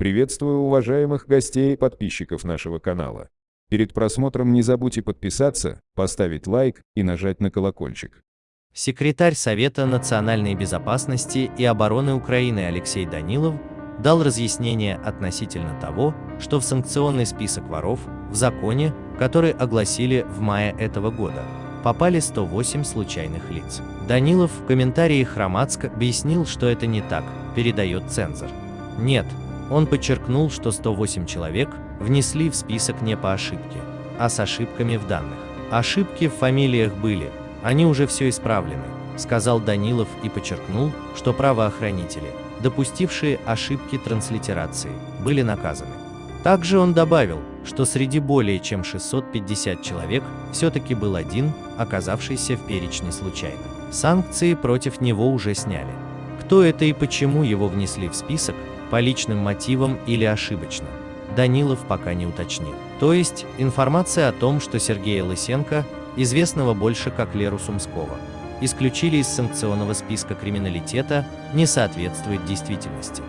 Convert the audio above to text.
Приветствую уважаемых гостей и подписчиков нашего канала. Перед просмотром не забудьте подписаться, поставить лайк и нажать на колокольчик. Секретарь Совета национальной безопасности и обороны Украины Алексей Данилов дал разъяснение относительно того, что в санкционный список воров в законе, который огласили в мае этого года, попали 108 случайных лиц. Данилов в комментарии Хромацк объяснил, что это не так, передает цензор. Нет, он подчеркнул, что 108 человек внесли в список не по ошибке, а с ошибками в данных. Ошибки в фамилиях были, они уже все исправлены, сказал Данилов и подчеркнул, что правоохранители, допустившие ошибки транслитерации, были наказаны. Также он добавил, что среди более чем 650 человек все-таки был один, оказавшийся в перечне случайно. Санкции против него уже сняли. Кто это и почему его внесли в список, по личным мотивам или ошибочно, Данилов пока не уточнил. То есть, информация о том, что Сергея Лысенко, известного больше как Леру Сумского, исключили из санкционного списка криминалитета, не соответствует действительности.